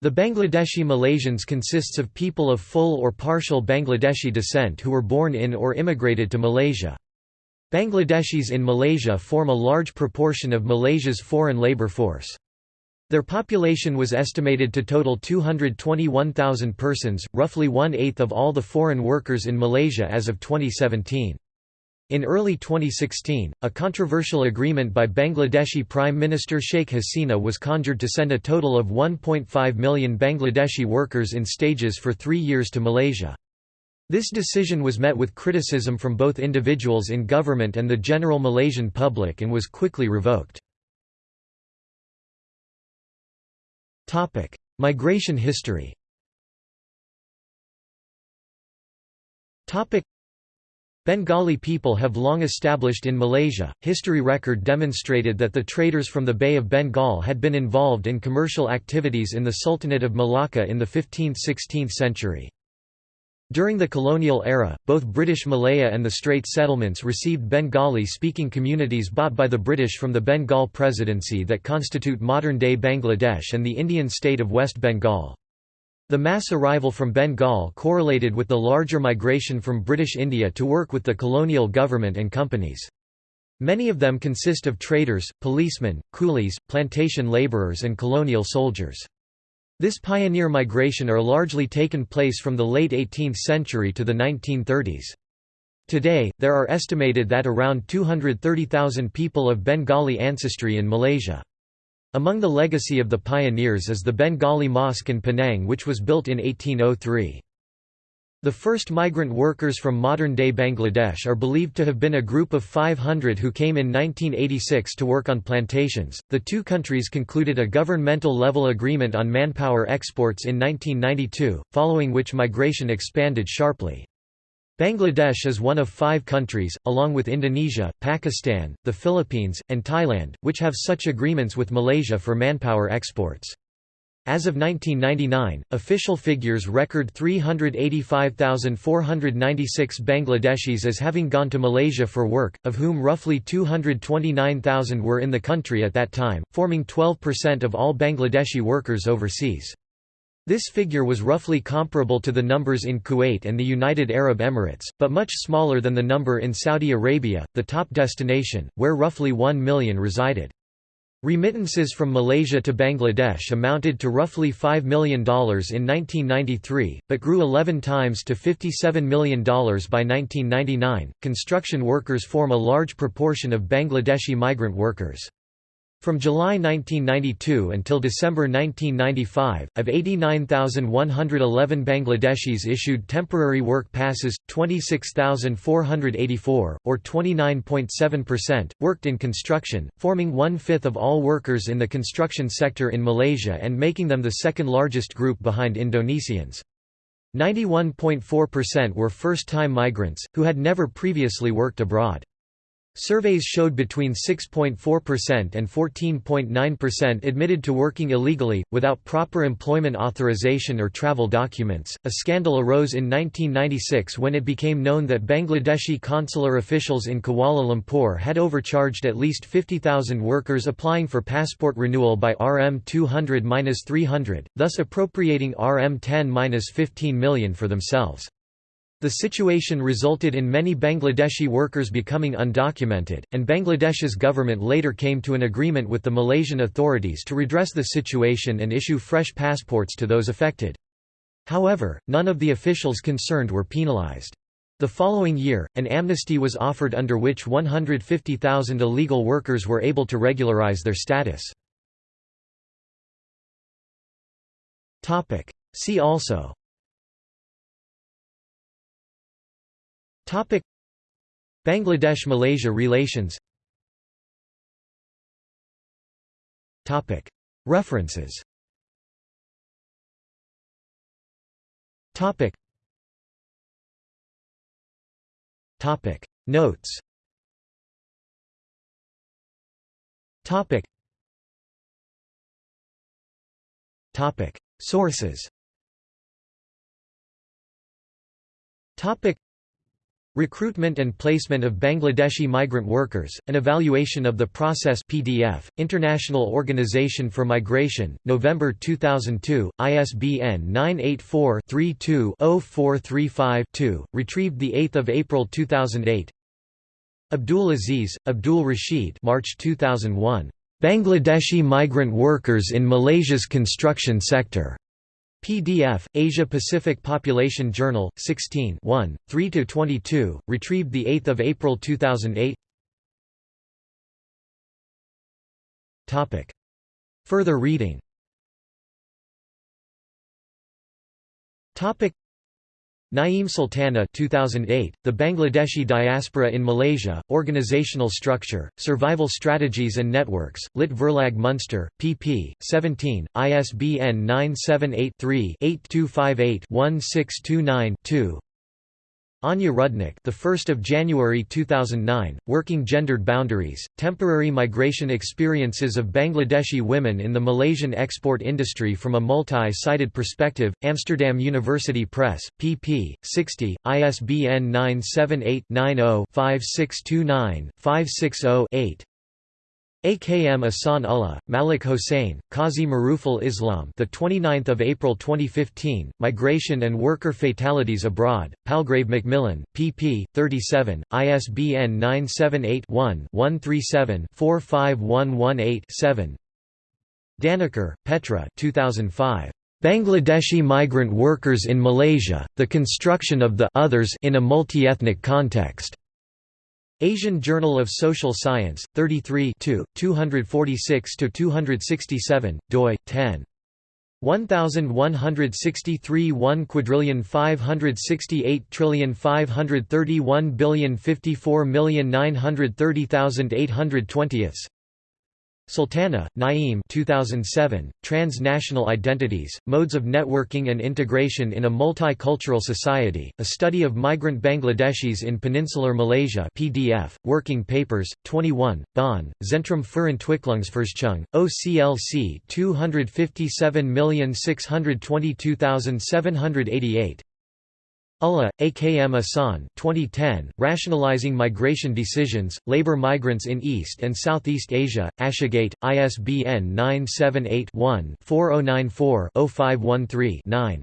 The Bangladeshi Malaysians consists of people of full or partial Bangladeshi descent who were born in or immigrated to Malaysia. Bangladeshis in Malaysia form a large proportion of Malaysia's foreign labour force. Their population was estimated to total 221,000 persons, roughly one-eighth of all the foreign workers in Malaysia as of 2017. In early 2016, a controversial agreement by Bangladeshi Prime Minister Sheikh Hasina was conjured to send a total of 1.5 million Bangladeshi workers in stages for three years to Malaysia. This decision was met with criticism from both individuals in government and the general Malaysian public and was quickly revoked. Migration history Bengali people have long established in Malaysia. History record demonstrated that the traders from the Bay of Bengal had been involved in commercial activities in the Sultanate of Malacca in the 15th–16th century. During the colonial era, both British Malaya and the Strait settlements received Bengali-speaking communities bought by the British from the Bengal Presidency that constitute modern-day Bangladesh and the Indian state of West Bengal. The mass arrival from Bengal correlated with the larger migration from British India to work with the colonial government and companies. Many of them consist of traders, policemen, coolies, plantation labourers and colonial soldiers. This pioneer migration are largely taken place from the late 18th century to the 1930s. Today, there are estimated that around 230,000 people of Bengali ancestry in Malaysia. Among the legacy of the pioneers is the Bengali Mosque in Penang which was built in 1803. The first migrant workers from modern-day Bangladesh are believed to have been a group of 500 who came in 1986 to work on plantations. The two countries concluded a governmental level agreement on manpower exports in 1992, following which migration expanded sharply. Bangladesh is one of five countries, along with Indonesia, Pakistan, the Philippines, and Thailand, which have such agreements with Malaysia for manpower exports. As of 1999, official figures record 385,496 Bangladeshis as having gone to Malaysia for work, of whom roughly 229,000 were in the country at that time, forming 12% of all Bangladeshi workers overseas. This figure was roughly comparable to the numbers in Kuwait and the United Arab Emirates, but much smaller than the number in Saudi Arabia, the top destination, where roughly 1 million resided. Remittances from Malaysia to Bangladesh amounted to roughly $5 million in 1993, but grew 11 times to $57 million by 1999. Construction workers form a large proportion of Bangladeshi migrant workers. From July 1992 until December 1995, of 89,111 Bangladeshis issued temporary work passes, 26,484, or 29.7%, worked in construction, forming one-fifth of all workers in the construction sector in Malaysia and making them the second largest group behind Indonesians. 91.4% were first-time migrants, who had never previously worked abroad. Surveys showed between 6.4% and 14.9% admitted to working illegally, without proper employment authorization or travel documents. A scandal arose in 1996 when it became known that Bangladeshi consular officials in Kuala Lumpur had overcharged at least 50,000 workers applying for passport renewal by RM 200 300, thus appropriating RM 10 15 million for themselves. The situation resulted in many Bangladeshi workers becoming undocumented, and Bangladesh's government later came to an agreement with the Malaysian authorities to redress the situation and issue fresh passports to those affected. However, none of the officials concerned were penalized. The following year, an amnesty was offered under which 150,000 illegal workers were able to regularize their status. See also Topic. Bangladesh-Malaysia relations. Topic. References. Topic. Topic. Notes. Topic. Topic. Sources. Topic Recruitment and Placement of Bangladeshi Migrant Workers, An Evaluation of the Process PDF, International Organization for Migration, November 2002, ISBN 984-32-0435-2, retrieved 8 April 2008 Abdul Aziz, Abdul Rashid March 2001. Bangladeshi Migrant Workers in Malaysia's Construction Sector. PDF, Asia-Pacific Population Journal, 16 1, 3–22, retrieved 8 April 2008 Further reading Naeem Sultana 2008, The Bangladeshi Diaspora in Malaysia, Organizational Structure, Survival Strategies and Networks, Lit Verlag Munster, pp. 17, ISBN 978-3-8258-1629-2 Anja Rudnick, the 1st of January 2009, Working Gendered Boundaries: Temporary Migration Experiences of Bangladeshi Women in the Malaysian Export Industry from a Multi-Sided Perspective, Amsterdam University Press, pp. 60, ISBN 978 AKM Ahsan Ullah, Malik Hossain, Qazi Maruful Islam the 29th of April 2015 Migration and Worker Fatalities Abroad Palgrave Macmillan pp 37 ISBN 978-1-137-45118-7 Dannecker, Petra 2005 Bangladeshi Migrant Workers in Malaysia The Construction of the Others in a Multi-Ethnic Context Asian Journal of Social Science, 33 246–267, doi, 10. 1163 1 quadrillion 568 trillion 531 billion 54 million 930,820 Sultana, Naeem 2007, Transnational Identities, Modes of Networking and Integration in a Multicultural Society, A Study of Migrant Bangladeshis in Peninsular Malaysia PDF, Working Papers, 21, Bonn, Zentrum für Entwicklungsforschung, OCLC 257622788 Ullah, AKM Ahsan 2010, Rationalizing Migration Decisions, Labor Migrants in East and Southeast Asia, Ashgate, ISBN 978-1-4094-0513-9.